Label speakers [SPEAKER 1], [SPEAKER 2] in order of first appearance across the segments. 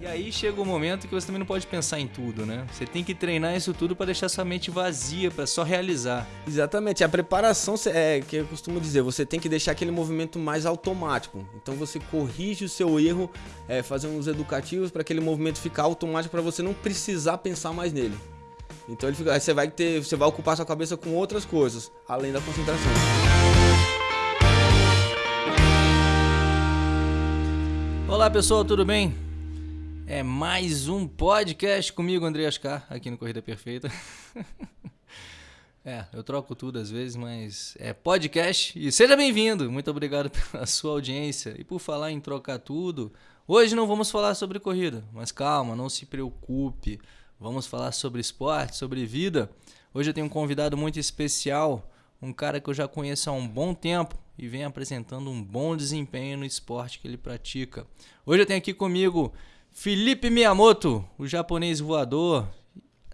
[SPEAKER 1] E aí chega o um momento que você também não pode pensar em tudo, né? Você tem que treinar isso tudo para deixar sua mente vazia, para só realizar.
[SPEAKER 2] Exatamente. A preparação é que eu costumo dizer, você tem que deixar aquele movimento mais automático. Então você corrige o seu erro, é, fazendo uns educativos para aquele movimento ficar automático para você não precisar pensar mais nele. Então ele fica, aí você vai ter, você vai ocupar sua cabeça com outras coisas, além da concentração.
[SPEAKER 1] Olá pessoal, tudo bem? É mais um podcast comigo, André Ascar, aqui no Corrida Perfeita. é, eu troco tudo às vezes, mas é podcast. E seja bem-vindo, muito obrigado pela sua audiência. E por falar em trocar tudo, hoje não vamos falar sobre corrida, mas calma, não se preocupe. Vamos falar sobre esporte, sobre vida. Hoje eu tenho um convidado muito especial, um cara que eu já conheço há um bom tempo e vem apresentando um bom desempenho no esporte que ele pratica. Hoje eu tenho aqui comigo Felipe Miyamoto, o japonês voador.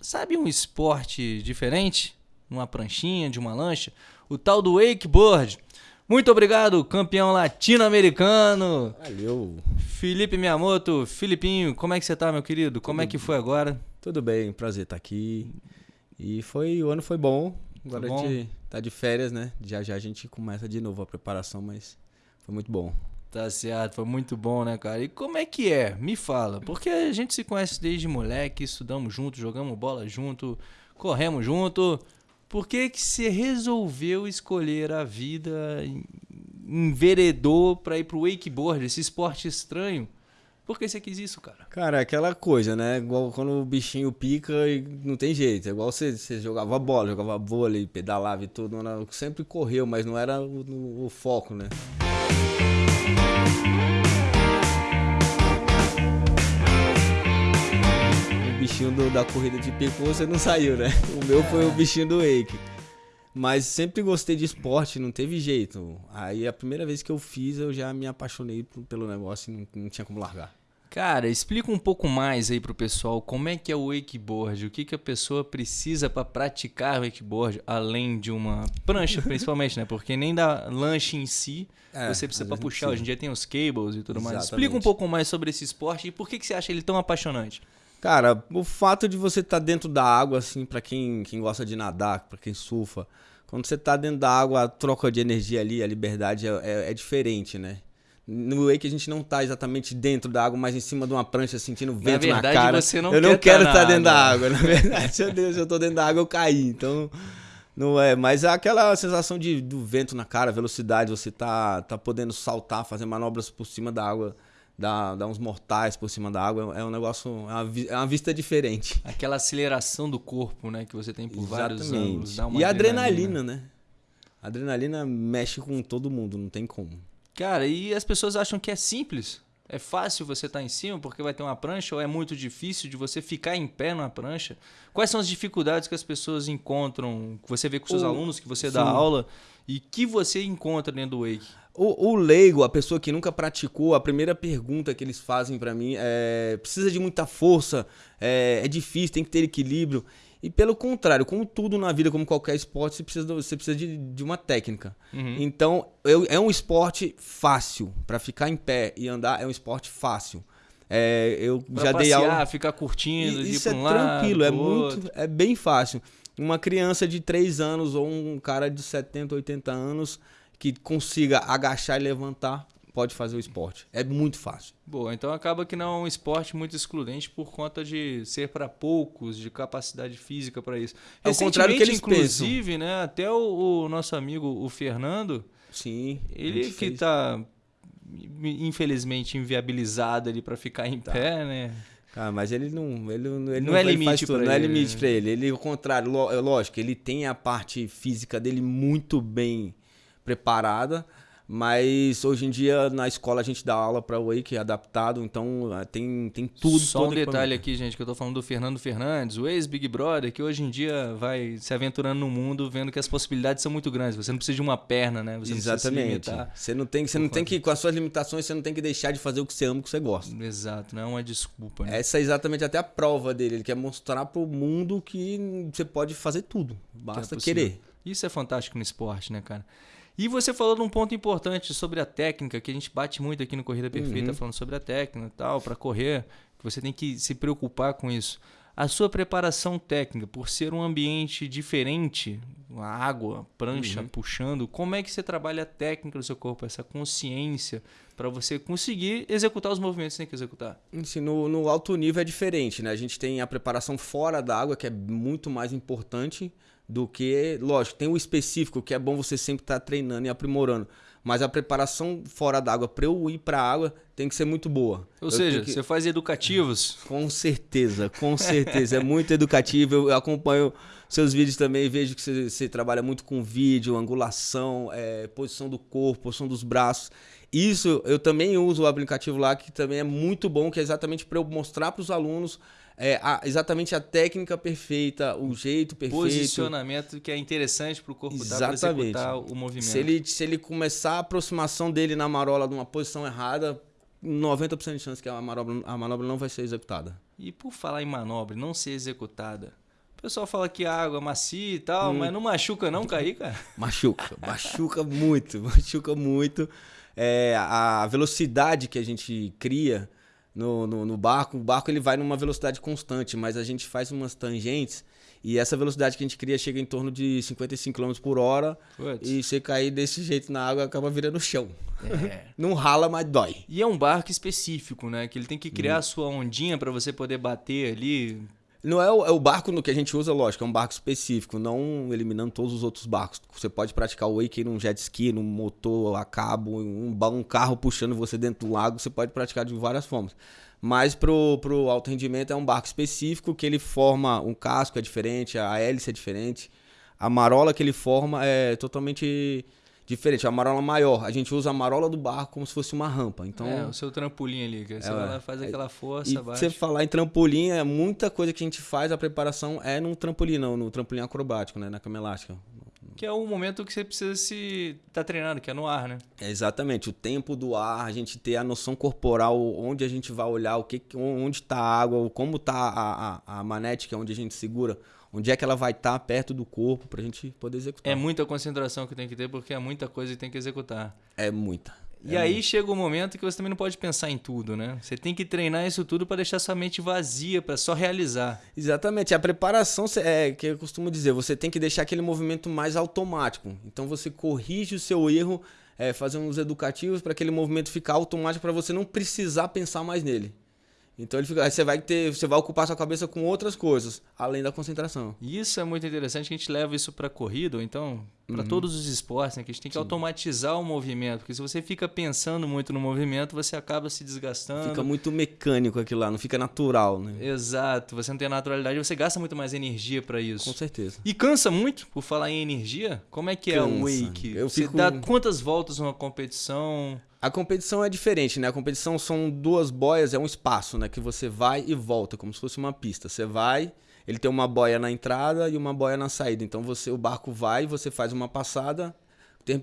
[SPEAKER 1] Sabe um esporte diferente? Numa pranchinha, de uma lancha? O tal do wakeboard. Muito obrigado, campeão latino-americano.
[SPEAKER 2] Valeu.
[SPEAKER 1] Felipe Miyamoto, Filipinho, como é que você tá, meu querido? Como é que foi agora?
[SPEAKER 2] Tudo bem, prazer estar aqui. E foi, o ano foi bom. Agora bom? a gente tá de férias, né? Já já a gente começa de novo a preparação, mas foi muito bom.
[SPEAKER 1] Tá certo, foi muito bom, né, cara? E como é que é? Me fala. Porque a gente se conhece desde moleque, estudamos junto, jogamos bola junto, corremos junto. Por que que você resolveu escolher a vida, enveredou para ir pro wakeboard, esse esporte estranho? Por que você quis isso, cara?
[SPEAKER 2] Cara, é aquela coisa, né? Igual quando o bichinho pica e não tem jeito. É igual você, você jogava bola, jogava vôlei, pedalava e tudo. Sempre correu, mas não era o, o foco, né? Bichinho do, da corrida de pico você não saiu, né? O meu foi o bichinho do wake. Mas sempre gostei de esporte, não teve jeito. Aí a primeira vez que eu fiz, eu já me apaixonei pelo negócio e não, não tinha como largar.
[SPEAKER 1] Cara, explica um pouco mais aí pro pessoal como é que é o wakeboard, o que, que a pessoa precisa para praticar wakeboard, além de uma prancha, principalmente, né? Porque nem da lanche em si é, você precisa para puxar. Hoje em dia tem os cables e tudo Exatamente. mais. Explica um pouco mais sobre esse esporte e por que, que você acha ele tão apaixonante.
[SPEAKER 2] Cara, o fato de você estar tá dentro da água, assim, para quem, quem gosta de nadar, para quem surfa, quando você tá dentro da água, a troca de energia ali, a liberdade é, é, é diferente, né? No wake a gente não tá exatamente dentro da água, mas em cima de uma prancha sentindo vento na, verdade, na cara.
[SPEAKER 1] Você não
[SPEAKER 2] eu não quero
[SPEAKER 1] tá
[SPEAKER 2] estar dentro da água. Na verdade, meu Deus, eu tô dentro da água, eu caí. Então, não é. Mas é aquela sensação de, do vento na cara, velocidade, você tá, tá podendo saltar, fazer manobras por cima da água. Dar, dar uns mortais por cima da água é um negócio, é uma, é uma vista diferente.
[SPEAKER 1] Aquela aceleração do corpo, né, que você tem por Exatamente. vários anos. Dá uma
[SPEAKER 2] e adrenalina, adrenalina, né? A adrenalina mexe com todo mundo, não tem como.
[SPEAKER 1] Cara, e as pessoas acham que é simples. É fácil você estar tá em cima porque vai ter uma prancha ou é muito difícil de você ficar em pé numa prancha? Quais são as dificuldades que as pessoas encontram, que você vê com seus o... alunos, que você Sim. dá aula e que você encontra dentro do Wake?
[SPEAKER 2] O, o, leigo, a pessoa que nunca praticou, a primeira pergunta que eles fazem para mim é: precisa de muita força, é, é difícil, tem que ter equilíbrio. E pelo contrário, como tudo na vida, como qualquer esporte, você precisa, você precisa de, de uma técnica. Uhum. Então, eu, é um esporte fácil. para ficar em pé e andar, é um esporte fácil. É, eu
[SPEAKER 1] pra
[SPEAKER 2] já
[SPEAKER 1] passear,
[SPEAKER 2] dei aula.
[SPEAKER 1] ficar curtindo,
[SPEAKER 2] e, Isso é um tranquilo, lado, é muito. Outro. É bem fácil. Uma criança de 3 anos ou um cara de 70, 80 anos que consiga agachar e levantar pode fazer o esporte. É muito fácil.
[SPEAKER 1] Boa, então acaba que não é um esporte muito excludente por conta de ser para poucos, de capacidade física para isso.
[SPEAKER 2] É o contrário que eles
[SPEAKER 1] inclusive,
[SPEAKER 2] pensam.
[SPEAKER 1] né, até o, o, nosso amigo o Fernando,
[SPEAKER 2] sim,
[SPEAKER 1] ele que está infelizmente inviabilizado ali para ficar em tá. pé, né?
[SPEAKER 2] Cara, mas ele não, ele, ele
[SPEAKER 1] não, não é limite
[SPEAKER 2] para
[SPEAKER 1] ele.
[SPEAKER 2] Não é limite né? para ele. Ele, ao contrário, lógico, ele tem a parte física dele muito bem preparada, mas hoje em dia na escola a gente dá aula para o Wake adaptado, então ah, tem, tem tudo.
[SPEAKER 1] Só um detalhe aqui, gente, que eu tô falando do Fernando Fernandes, o ex-Big Brother, que hoje em dia vai se aventurando no mundo, vendo que as possibilidades são muito grandes. Você não precisa de uma perna, né? Você
[SPEAKER 2] Exatamente. Não você não tem, você não tem que, com as suas limitações, você não tem que deixar de fazer o que você ama, o que você gosta.
[SPEAKER 1] Exato, não é uma desculpa. Né?
[SPEAKER 2] Essa é exatamente até a prova dele. Ele quer mostrar para o mundo que você pode fazer tudo, basta que é querer.
[SPEAKER 1] Isso é fantástico no esporte, né, cara? E você falou de um ponto importante sobre a técnica, que a gente bate muito aqui no Corrida Perfeita, uhum. falando sobre a técnica e tal, para correr. que você tem que se preocupar com isso. A sua preparação técnica, por ser um ambiente diferente, a água, prancha uhum. puxando, como é que você trabalha a técnica do seu corpo, essa consciência para você conseguir executar os movimentos que você tem que executar?
[SPEAKER 2] Sim, no, no alto nível é diferente, né? A gente tem a preparação fora da água, que é muito mais importante do que, lógico, tem o específico, que é bom você sempre estar tá treinando e aprimorando. Mas a preparação fora d'água para eu ir para a água tem que ser muito boa.
[SPEAKER 1] Ou eu seja, que... você faz educativos?
[SPEAKER 2] Com certeza, com certeza. é muito educativo. Eu acompanho seus vídeos também, vejo que você, você trabalha muito com vídeo, angulação, é, posição do corpo, posição dos braços. Isso eu também uso o aplicativo lá, que também é muito bom, que é exatamente para eu mostrar para os alunos é, a, exatamente a técnica perfeita, o jeito perfeito.
[SPEAKER 1] Posicionamento que é interessante para o corpo exatamente. dar para executar o movimento.
[SPEAKER 2] Se ele, se ele começar a aproximação dele na marola de uma posição errada, 90% de chance que a manobra, a manobra não vai ser executada.
[SPEAKER 1] E por falar em manobra, não ser executada, o pessoal fala que a água é macia e tal, hum. mas não machuca não cair, cara?
[SPEAKER 2] Machuca, machuca muito, machuca muito. É, a velocidade que a gente cria no, no, no, barco, o barco ele vai numa velocidade constante, mas a gente faz umas tangentes e essa velocidade que a gente cria chega em torno de 55 km por hora Putz. e você cair desse jeito na água acaba virando chão. É. Não rala, mas dói.
[SPEAKER 1] E é um barco específico, né? Que ele tem que criar hum. a sua ondinha para você poder bater ali,
[SPEAKER 2] não é o, é o, barco no que a gente usa, lógico, é um barco específico, não eliminando todos os outros barcos. Você pode praticar o wake num jet ski, num motor a cabo, um, um carro puxando você dentro do lago, você pode praticar de várias formas. Mas pro, pro alto rendimento é um barco específico que ele forma um casco é diferente, a hélice é diferente, a marola que ele forma é totalmente diferente. A marola maior, a gente usa a marola do barco como se fosse uma rampa. Então,
[SPEAKER 1] é, o seu trampolim ali, que você é, vai lá, faz é, aquela força, e
[SPEAKER 2] Você falar em trampolim, é muita coisa que a gente faz, a preparação é no trampolim, não, no trampolim acrobático, né, na cama elástica.
[SPEAKER 1] Que é o momento que você precisa se tá treinando, que é no ar, né?
[SPEAKER 2] É exatamente, o tempo do ar, a gente ter a noção corporal, onde a gente vai olhar, o que, onde está a água, como está a, a, a manete, que é onde a gente segura, onde é que ela vai estar tá perto do corpo para a gente poder executar.
[SPEAKER 1] É muita concentração que tem que ter, porque é muita coisa que tem que executar.
[SPEAKER 2] É muita.
[SPEAKER 1] E
[SPEAKER 2] é
[SPEAKER 1] aí muito. chega o um momento que você também não pode pensar em tudo, né? Você tem que treinar isso tudo para deixar sua mente vazia, para só realizar.
[SPEAKER 2] Exatamente. A preparação é que eu costumo dizer, você tem que deixar aquele movimento mais automático. Então você corrige o seu erro, é, fazendo uns educativos para aquele movimento ficar automático para você não precisar pensar mais nele. Então ele fica, você vai ter, você vai ocupar sua cabeça com outras coisas, além da concentração.
[SPEAKER 1] Isso é muito interessante, que a gente leva isso para corrida, ou então para uhum. todos os esportes, né? que a gente tem que Sim. automatizar o movimento, porque se você fica pensando muito no movimento, você acaba se desgastando.
[SPEAKER 2] Fica muito mecânico aquilo lá, não fica natural, né?
[SPEAKER 1] Exato, você não tem naturalidade, você gasta muito mais energia para isso.
[SPEAKER 2] Com certeza.
[SPEAKER 1] E cansa muito, por falar em energia. Como é que cansa. é o wake? Eu você fico... dá quantas voltas numa competição?
[SPEAKER 2] A competição é diferente, né? A competição são duas boias, é um espaço, né? Que você vai e volta, como se fosse uma pista. Você vai, ele tem uma boia na entrada e uma boia na saída. Então você, o barco vai, você faz uma passada,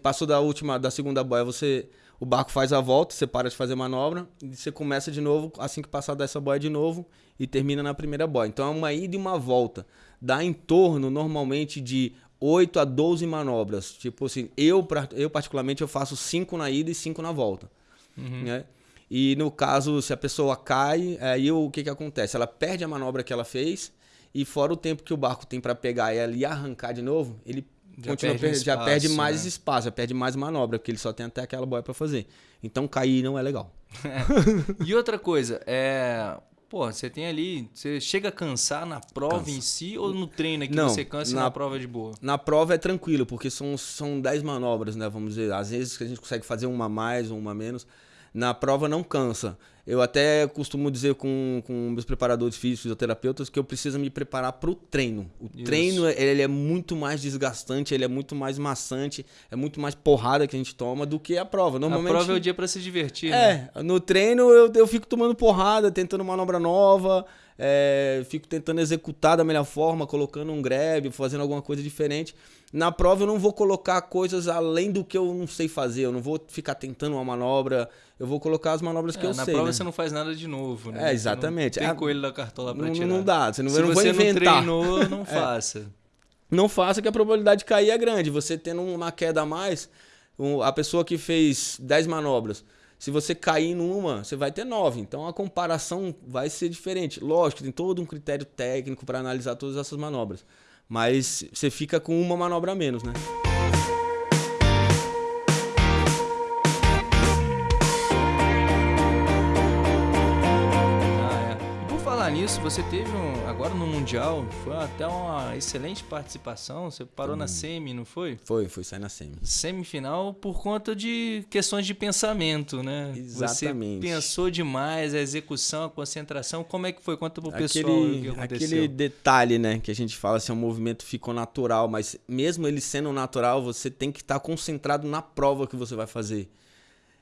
[SPEAKER 2] passou da última, da segunda boia, você, o barco faz a volta, você para de fazer manobra e você começa de novo assim que passar dessa boia de novo e termina na primeira boia. Então é uma ida e uma volta. Dá em torno normalmente de 8 a 12 manobras. Tipo assim, eu, eu particularmente eu faço 5 na ida e 5 na volta. Uhum. Né? E no caso, se a pessoa cai, aí o que, que acontece? Ela perde a manobra que ela fez e fora o tempo que o barco tem para pegar ela e arrancar de novo, ele já continua perde, espaço, já perde mais né? espaço, já perde mais manobra, porque ele só tem até aquela boia para fazer. Então cair não é legal.
[SPEAKER 1] e outra coisa, é Pô, você tem ali. Você chega a cansar na prova Cansa. em si ou no treino que você cansa na, e na prova é de boa?
[SPEAKER 2] Na prova é tranquilo, porque são, são 10 manobras, né? Vamos dizer. Às vezes a gente consegue fazer uma mais ou uma menos. Na prova não cansa. Eu até costumo dizer com, com meus preparadores físicos, fisioterapeutas, que eu preciso me preparar para o treino. O Isso. treino ele é muito mais desgastante, ele é muito mais maçante, é muito mais porrada que a gente toma do que a prova. Normalmente,
[SPEAKER 1] a prova é o dia para se divertir.
[SPEAKER 2] É,
[SPEAKER 1] né?
[SPEAKER 2] no treino eu, eu fico tomando porrada, tentando manobra nova, é, fico tentando executar da melhor forma, colocando um grab, fazendo alguma coisa diferente. Na prova eu não vou colocar coisas além do que eu não sei fazer, eu não vou ficar tentando uma manobra, eu vou colocar as manobras que
[SPEAKER 1] é,
[SPEAKER 2] eu
[SPEAKER 1] na
[SPEAKER 2] sei.
[SPEAKER 1] Na prova
[SPEAKER 2] né?
[SPEAKER 1] você não faz nada de novo, né?
[SPEAKER 2] É, exatamente.
[SPEAKER 1] Não tem coelho da cartola pra
[SPEAKER 2] não,
[SPEAKER 1] tirar.
[SPEAKER 2] Não dá, você não,
[SPEAKER 1] Se
[SPEAKER 2] não
[SPEAKER 1] você
[SPEAKER 2] inventar.
[SPEAKER 1] não treinou, não é. faça.
[SPEAKER 2] Não faça que a probabilidade de cair é grande. Você tendo uma queda a mais, a pessoa que fez 10 manobras, Se você cair numa, você vai ter nove. Então a comparação vai ser diferente. Lógico, tem todo um critério técnico para analisar todas essas manobras. Mas você fica com uma manobra a menos, né?
[SPEAKER 1] Nisso, você teve um, agora no Mundial, foi até uma excelente participação. Você parou hum. na semi, não foi?
[SPEAKER 2] Foi, foi sair na semi.
[SPEAKER 1] Semifinal por conta de questões de pensamento, né?
[SPEAKER 2] Exatamente.
[SPEAKER 1] Você pensou demais, a execução, a concentração. Como é que foi? Conta pro pessoal
[SPEAKER 2] aquele,
[SPEAKER 1] o que aconteceu.
[SPEAKER 2] Aquele detalhe, né, que a gente fala assim, o movimento ficou natural, mas mesmo ele sendo natural, você tem que estar tá concentrado na prova que você vai fazer.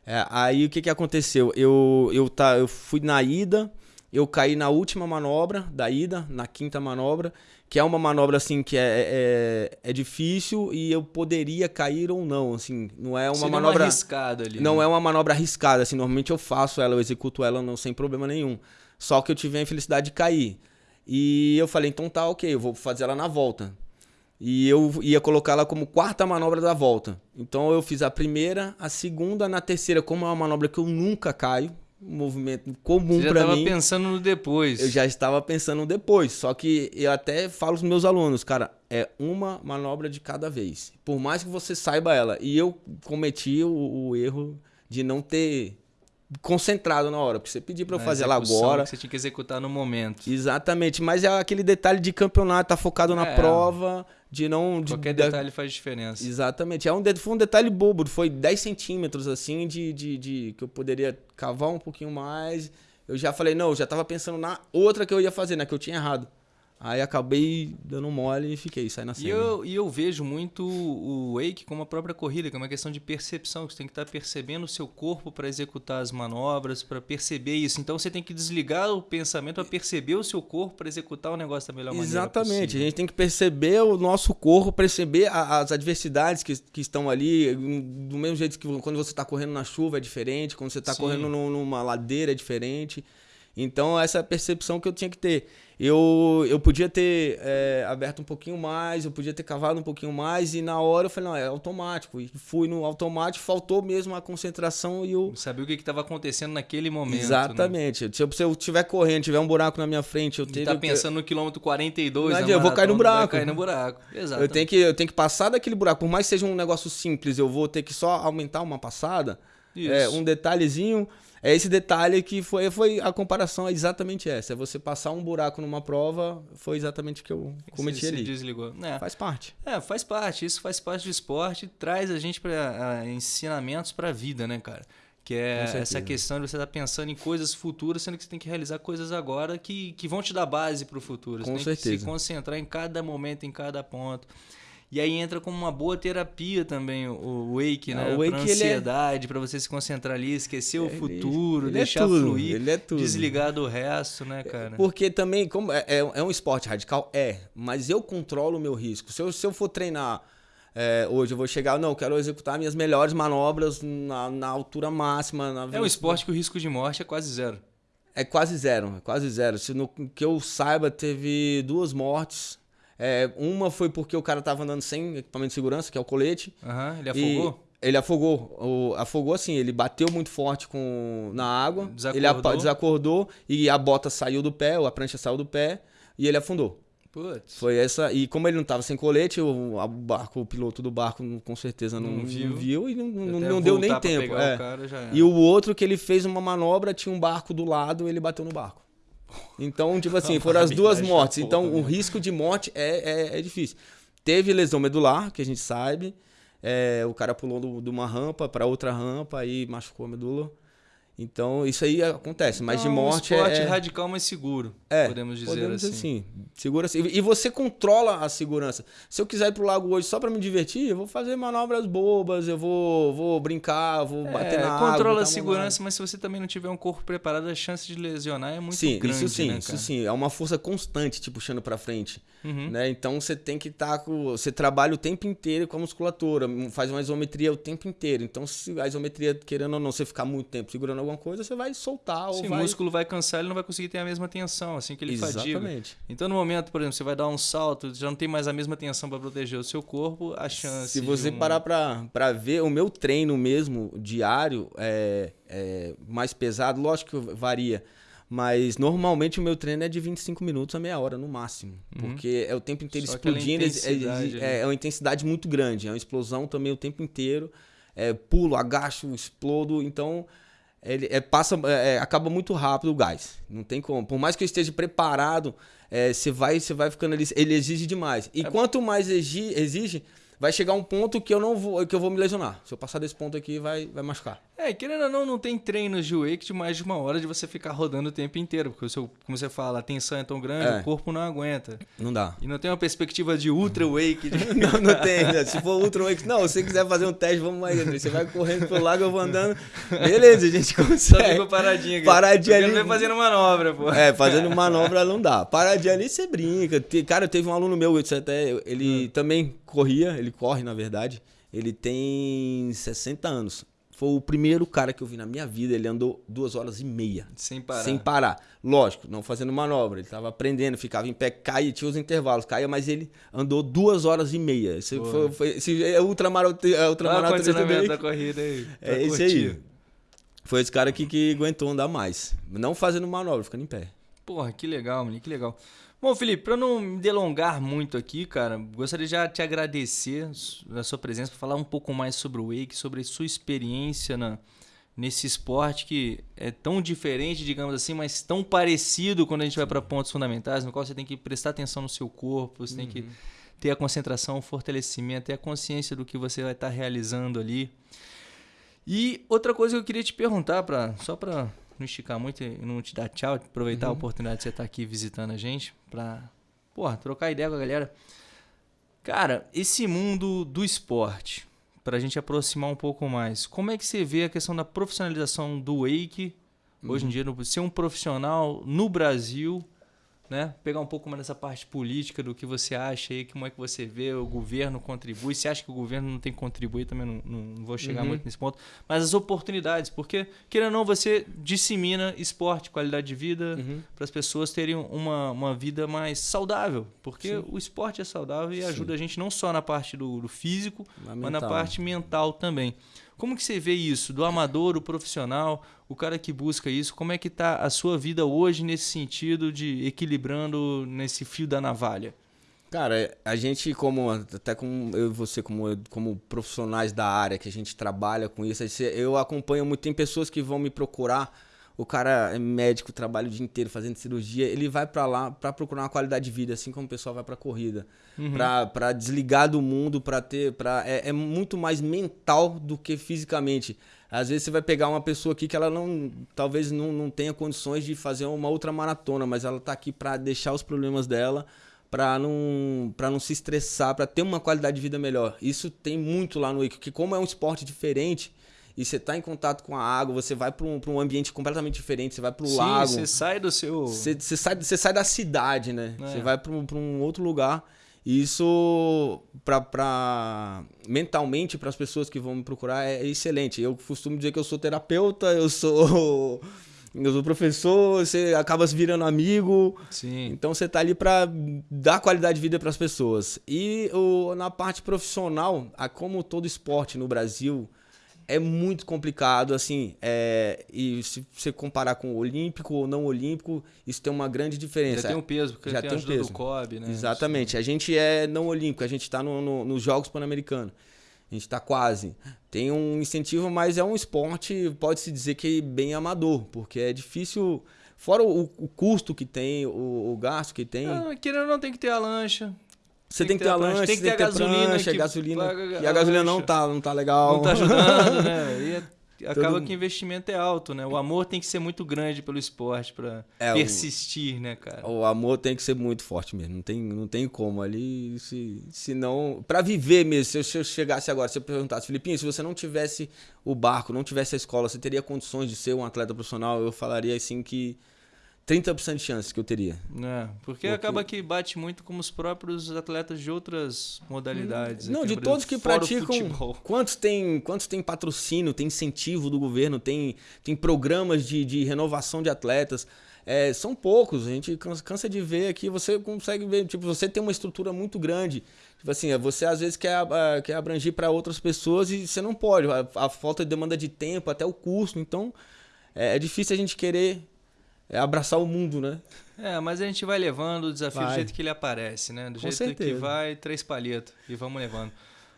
[SPEAKER 2] É, aí o que, que aconteceu? Eu, eu, tá, eu fui na ida, eu caí na última manobra da ida, na quinta manobra, que é uma manobra assim que é, é, é difícil e eu poderia cair ou não, assim, não é uma
[SPEAKER 1] Seria
[SPEAKER 2] manobra
[SPEAKER 1] arriscada ali.
[SPEAKER 2] Não
[SPEAKER 1] né?
[SPEAKER 2] é uma manobra arriscada, assim, normalmente eu faço ela, eu executo ela não, sem problema nenhum. Só que eu tive a infelicidade de cair. E eu falei, então tá, OK, eu vou fazer ela na volta. E eu ia colocá-la como quarta manobra da volta. Então eu fiz a primeira, a segunda, na terceira, como é uma manobra que eu nunca caio, um movimento comum para mim.
[SPEAKER 1] já estava pensando no depois.
[SPEAKER 2] Eu já estava pensando no depois. Só que eu até falo os meus alunos, cara, é uma manobra de cada vez. Por mais que você saiba ela. E eu cometi o, o erro de não ter concentrado na hora, porque você pediu para eu fazer ela agora.
[SPEAKER 1] Que você tinha que executar no momento.
[SPEAKER 2] Exatamente, mas é aquele detalhe de campeonato, tá focado na é. prova, de não. De,
[SPEAKER 1] Qualquer detalhe faz diferença.
[SPEAKER 2] Exatamente. É um, foi um detalhe bobo, foi 10 centímetros assim de, de, de, que eu poderia cavar um pouquinho mais. Eu já falei, não, eu já tava pensando na outra que eu ia fazer, né? Que eu tinha errado. Aí acabei dando mole e fiquei, saí na cena.
[SPEAKER 1] E eu, e eu vejo muito o wake como a própria corrida, que é uma questão de percepção, que você tem que estar percebendo o seu corpo para executar as manobras, para perceber isso. Então você tem que desligar o pensamento para perceber o seu corpo para executar o negócio da melhor
[SPEAKER 2] Exatamente.
[SPEAKER 1] maneira
[SPEAKER 2] Exatamente. A gente tem que perceber o nosso corpo, perceber a, as adversidades que, que estão ali. Do mesmo jeito que quando você está correndo na chuva é diferente, quando você está correndo no, numa ladeira é diferente. Então, essa é a percepção que eu tinha que ter. Eu, eu podia ter é, aberto um pouquinho mais, eu podia ter cavado um pouquinho mais, e na hora eu falei, não, é automático. E fui no automático, faltou mesmo a concentração e eu.
[SPEAKER 1] Sabia o que estava acontecendo naquele momento. Né?
[SPEAKER 2] Exatamente. Né? Se, eu, se eu tiver correndo, tiver um buraco na minha frente, eu tenho.
[SPEAKER 1] Tá pensando no quilômetro 42, não,
[SPEAKER 2] eu vou cair no buraco. Vai
[SPEAKER 1] cair no buraco. Exato.
[SPEAKER 2] Eu tenho, que, eu tenho que passar daquele buraco. Por mais que seja um negócio simples, eu vou ter que só aumentar uma passada. É, um detalhezinho. É esse detalhe que foi, foi a comparação é exatamente essa. É você passar um buraco numa prova, foi exatamente o que eu cometi
[SPEAKER 1] você,
[SPEAKER 2] ali.
[SPEAKER 1] Você desligou. É.
[SPEAKER 2] Faz parte.
[SPEAKER 1] É, faz parte. Isso faz parte do esporte, traz a gente para ensinamentos para a vida, né, cara? Que é essa questão de você estar tá pensando em coisas futuras, sendo que você tem que realizar coisas agora que, que vão te dar base para o futuro. Você
[SPEAKER 2] Com
[SPEAKER 1] tem
[SPEAKER 2] certeza.
[SPEAKER 1] que se concentrar em cada momento, em cada ponto. E aí entra como uma boa terapia também o wake, né?
[SPEAKER 2] Ah, o wake,
[SPEAKER 1] pra ansiedade, é... para você se concentrar ali, esquecer o
[SPEAKER 2] ele,
[SPEAKER 1] futuro,
[SPEAKER 2] ele
[SPEAKER 1] deixar
[SPEAKER 2] é tudo,
[SPEAKER 1] fluir,
[SPEAKER 2] ele é tudo.
[SPEAKER 1] desligar do resto, né, cara?
[SPEAKER 2] Porque também, como é, é, é um esporte radical? É, mas eu controlo o meu risco. Se eu, se eu for treinar é, hoje, eu vou chegar, não, eu quero executar minhas melhores manobras na, na altura máxima. Na
[SPEAKER 1] é um esporte que o risco de morte é quase zero.
[SPEAKER 2] É quase zero, é quase zero. Se no que eu saiba, teve duas mortes é, uma foi porque o cara tava andando sem equipamento de segurança, que é o colete.
[SPEAKER 1] Uhum, ele afogou?
[SPEAKER 2] Ele afogou. O, afogou assim, ele bateu muito forte com, na água.
[SPEAKER 1] Desacordou.
[SPEAKER 2] Ele desacordou e a bota saiu do pé, ou a prancha saiu do pé, e ele afundou.
[SPEAKER 1] Putz.
[SPEAKER 2] Foi essa. E como ele não tava sem colete, o, o barco, o piloto do barco com certeza não, não viu. Não viu e não, não, não deu nem tempo. É.
[SPEAKER 1] O
[SPEAKER 2] e o outro que ele fez uma manobra, tinha um barco do lado, ele bateu no barco. Então, tipo assim, foram as duas mortes. Então, o risco de morte é, é, é, difícil. Teve lesão medular, que a gente sabe. É, o cara pulou de uma rampa para outra rampa e machucou a medula. Então, isso aí acontece, mas
[SPEAKER 1] então,
[SPEAKER 2] de morte
[SPEAKER 1] um esporte
[SPEAKER 2] é...
[SPEAKER 1] radical, mas seguro,
[SPEAKER 2] é,
[SPEAKER 1] podemos dizer
[SPEAKER 2] podemos
[SPEAKER 1] assim.
[SPEAKER 2] assim. Segura E você controla a segurança. Se eu quiser ir pro lago hoje só para me divertir, eu vou fazer manobras bobas, eu vou, vou brincar, vou
[SPEAKER 1] é,
[SPEAKER 2] bater na
[SPEAKER 1] água. Controla
[SPEAKER 2] a
[SPEAKER 1] segurança, mas se você também não tiver um corpo preparado, a chance de lesionar é muito
[SPEAKER 2] sim,
[SPEAKER 1] grande,
[SPEAKER 2] isso sim,
[SPEAKER 1] né,
[SPEAKER 2] isso sim. É uma força constante te puxando para frente.
[SPEAKER 1] Uhum.
[SPEAKER 2] Né? Então você tem que estar tá com. Você trabalha o tempo inteiro com a musculatura, faz uma isometria o tempo inteiro. Então, se a isometria, querendo ou não, você ficar muito tempo segurando alguma coisa, você vai soltar.
[SPEAKER 1] Sim,
[SPEAKER 2] ou vai...
[SPEAKER 1] o músculo vai cansar, ele não vai conseguir ter a mesma tensão, assim que ele fadiga.
[SPEAKER 2] Exatamente.
[SPEAKER 1] Então, no momento, por exemplo, você vai dar um salto, já não tem mais a mesma tensão para proteger o seu corpo, a chance.
[SPEAKER 2] Se você
[SPEAKER 1] um...
[SPEAKER 2] parar pra ver, o meu treino mesmo, diário, é, é mais pesado, lógico que varia. Mas normalmente o meu treino é de 25 minutos a meia hora no máximo.
[SPEAKER 1] Uhum.
[SPEAKER 2] Porque é o tempo inteiro
[SPEAKER 1] Só
[SPEAKER 2] explodindo. é-. É, é uma intensidade muito grande. É uma explosão também o tempo inteiro. É, pulo, agacho, explodo. Então, ele é, passa, é, é, acaba muito rápido o gás. Não tem como. Por mais que eu esteja preparado, é, você vai, você vai ficando ali. Ele exige demais. E quanto mais exige, exige, vai chegar um ponto que eu não vou, que eu vou me lesionar. Se eu passar desse ponto aqui, vai, vai machucar.
[SPEAKER 1] É, querendo ou não, não tem treinos de wake de mais de uma hora de você ficar rodando o tempo inteiro. Porque o seu, como você fala, a tensão é tão grande,
[SPEAKER 2] É.
[SPEAKER 1] o corpo não aguenta.
[SPEAKER 2] Não dá.
[SPEAKER 1] E não tem uma perspectiva de ultra wake. De...
[SPEAKER 2] Não, não tem. né? Se for Ultra Wake, não, se você quiser fazer um teste, vamos André. Você vai correndo pelo lago, eu vou andando. Beleza, a gente
[SPEAKER 1] Só
[SPEAKER 2] consegue.
[SPEAKER 1] ficou paradinho aqui.
[SPEAKER 2] Paradinho
[SPEAKER 1] Porque
[SPEAKER 2] ali.
[SPEAKER 1] vem fazendo manobra, pô.
[SPEAKER 2] É, fazendo manobra não dá. Paradinho ali você brinca. Cara, teve um aluno meu, até, ele
[SPEAKER 1] Hum.
[SPEAKER 2] também corria, ele corre, na verdade. Ele tem 60 anos. Foi o primeiro cara que eu vi na minha vida. Ele andou duas horas e meia.
[SPEAKER 1] Sem parar.
[SPEAKER 2] Sem parar. Lógico, não fazendo manobra. Ele tava aprendendo, ficava em pé, caía, tinha os intervalos, caía, mas ele andou duas horas e meia. Esse foi, foi, esse é ultramaratonista é
[SPEAKER 1] Olha o
[SPEAKER 2] ultramaratonista
[SPEAKER 1] condicionamento
[SPEAKER 2] dele.
[SPEAKER 1] da corrida aí. pra
[SPEAKER 2] É esse aí. Foi esse cara aqui que aguentou andar mais. Não fazendo manobra, ficando em pé.
[SPEAKER 1] Porra, que legal, mano, que legal. Bom, Felipe, pra não me delongar muito aqui, cara, gostaria de já te agradecer a sua presença, para falar um pouco mais sobre o Wake, sobre a sua experiência na, nesse esporte que é tão diferente, digamos assim, mas tão parecido quando a gente vai para pontos fundamentais, no qual você tem que prestar atenção no seu corpo, você tem que ter a concentração, o fortalecimento, ter a consciência do que você vai estar realizando ali. E outra coisa que eu queria te perguntar, pra, só para não esticar muito e não te dar tchau, aproveitar a oportunidade de você estar aqui visitando a gente, pra porra, trocar ideia com a galera. Cara, esse mundo do esporte, pra gente aproximar um pouco mais, como é que você vê a questão da profissionalização do wake hoje em dia, no- ser um profissional no Brasil, né? Pegar um pouco mais dessa parte política do que você acha aí, como é que você vê, o governo contribui, você acha que o governo não tem que contribuir, também não, não- não vou chegar
[SPEAKER 2] Uhum.
[SPEAKER 1] muito nesse ponto, mas as oportunidades, porque, querendo ou não, você dissemina esporte, qualidade de vida,
[SPEAKER 2] Uhum.
[SPEAKER 1] para as pessoas terem uma, uma vida mais saudável, porque o esporte é saudável e ajuda a gente não só na parte do, do físico,
[SPEAKER 2] Mas
[SPEAKER 1] mas na parte mental também. Como que você vê isso, do amador, o profissional, o cara que busca isso, como é que tá a sua vida hoje nesse sentido de equilibrando nesse fio da navalha?
[SPEAKER 2] Cara, a gente, como até como eu e você, como, como profissionais da área que a gente trabalha com isso, eu acompanho muito. Tem pessoas que vão me procurar. O cara é médico, trabalha o dia inteiro fazendo cirurgia. Ele vai pra lá pra procurar uma qualidade de vida, assim como o pessoal vai pra corrida, Pra para desligar do mundo, pra ter, para é, é muito mais mental do que fisicamente. Às vezes você vai pegar uma pessoa aqui que ela não, talvez não, não tenha condições de fazer uma outra maratona, mas ela tá aqui pra deixar os problemas dela para não para não se estressar, para ter uma qualidade de vida melhor. Isso tem muito lá no Wake, porque como é um esporte diferente e você tá em contato com a água, você vai para um, pra um ambiente completamente diferente, você vai para o lago,
[SPEAKER 1] você sai do seu...
[SPEAKER 2] você, você sai, você sai da cidade, né?
[SPEAKER 1] É.
[SPEAKER 2] Você vai para um, pra um outro lugar. E isso, pra, pra, mentalmente, para as pessoas que vão me procurar, é excelente. Eu costumo dizer que eu sou terapeuta, eu sou, eu sou professor, você acaba se virando amigo.
[SPEAKER 1] Sim.
[SPEAKER 2] Então você tá ali para dar qualidade de vida para as pessoas. E o, na parte profissional, a- como todo esporte no Brasil, é muito complicado, assim, é, e se você comparar com o olímpico ou não olímpico, isso tem uma grande diferença.
[SPEAKER 1] Já tem um peso, porque
[SPEAKER 2] Já
[SPEAKER 1] tem,
[SPEAKER 2] tem
[SPEAKER 1] a
[SPEAKER 2] um
[SPEAKER 1] ajuda
[SPEAKER 2] peso.
[SPEAKER 1] do COB, né?
[SPEAKER 2] Exatamente. A gente é não olímpico, a gente está no, no- nos Jogos Pan-Americanos. A gente está quase. Tem um incentivo, mas é um esporte, pode-se dizer que bem amador, porque é difícil. Fora o, o custo que tem, o, o gasto que tem.
[SPEAKER 1] Ah, querendo ou não, tem que ter a lancha.
[SPEAKER 2] Você tem que ter a lancha,
[SPEAKER 1] tem que ter a gasolina
[SPEAKER 2] prancha,
[SPEAKER 1] que
[SPEAKER 2] gasolina. E a gasolina não tá, não tá legal.
[SPEAKER 1] Não tá ajudando, né? E é- acaba
[SPEAKER 2] Todo-
[SPEAKER 1] que o investimento é alto, né? O amor tem que ser muito grande pelo esporte pra
[SPEAKER 2] É, o-
[SPEAKER 1] persistir, né, cara?
[SPEAKER 2] O amor tem que ser muito forte mesmo. Não tem, não tem como ali. Se, se não. Pra viver mesmo. Se eu, se eu chegasse agora, se eu perguntasse, Filipinho, se você não tivesse o barco, não tivesse a escola, você teria condições de ser um atleta profissional? Eu falaria assim que 30% de chances que eu teria.
[SPEAKER 1] É, porque, porque, acaba que bate muito com os próprios atletas de outras modalidades.
[SPEAKER 2] Não, de todos que praticam. Quantos tem, quantos tem patrocínio, tem incentivo do governo, tem, tem programas de, de renovação de atletas. É, são poucos, a gente cansa de ver aqui, você consegue ver, tipo, você tem uma estrutura muito grande. Tipo assim, você às vezes quer, quer abranger para outras pessoas e você não pode. A, a, falta de demanda de tempo, até o custo. Então, é, é difícil a gente querer é abraçar o mundo, né?
[SPEAKER 1] É, mas a gente vai levando o desafio vai. do jeito que ele aparece, né? Do Com jeito certeza. que vai, três palhetas e vamos levando.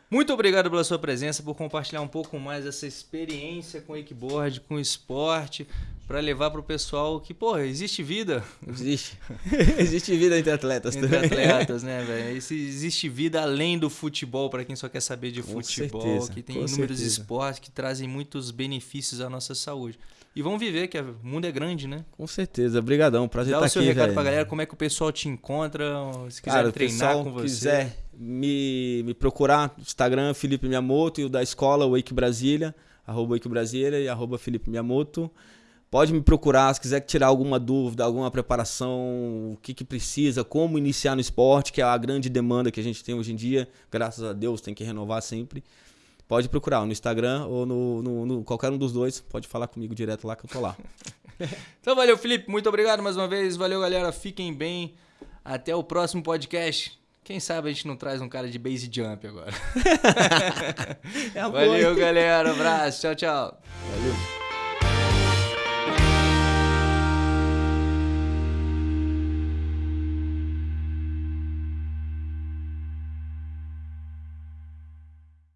[SPEAKER 1] Muito obrigado pela sua presença, por compartilhar um pouco mais essa experiência com o wakeboard, com o esporte, para levar para o pessoal que, pô, existe vida.
[SPEAKER 2] Existe. existe vida entre atletas
[SPEAKER 1] entre também. Entre atletas, né, velho? Existe vida além do futebol, para quem só quer saber de com futebol, certeza, que tem inúmeros certeza. esportes que trazem muitos benefícios à nossa saúde. E vão viver, que o mundo é grande, né?
[SPEAKER 2] Com certeza. Obrigadão. Prazer Dá estar aqui, Dá o seu recado
[SPEAKER 1] velho. pra galera, como é que o pessoal te encontra, se quiser Cara, treinar com você.
[SPEAKER 2] quiser me, me procurar, Instagram, Felipe Miyamoto, e o da escola, Wake Brasília, arroba Wake Brasília e arroba Felipe Miyamoto. Pode me procurar se quiser tirar alguma dúvida, alguma preparação, o que, que precisa, como iniciar no esporte, que é a grande demanda que a gente tem hoje em dia. Graças a Deus, tem que renovar sempre pode procurar no Instagram ou no, no, no, qualquer um dos dois. Pode falar comigo direto lá que eu tô lá.
[SPEAKER 1] então valeu, Felipe. Muito obrigado mais uma vez. Valeu, galera. Fiquem bem. Até o próximo podcast. Quem sabe a gente não traz um cara de base jump agora. é valeu, galera. Abraço. Tchau, tchau. Valeu.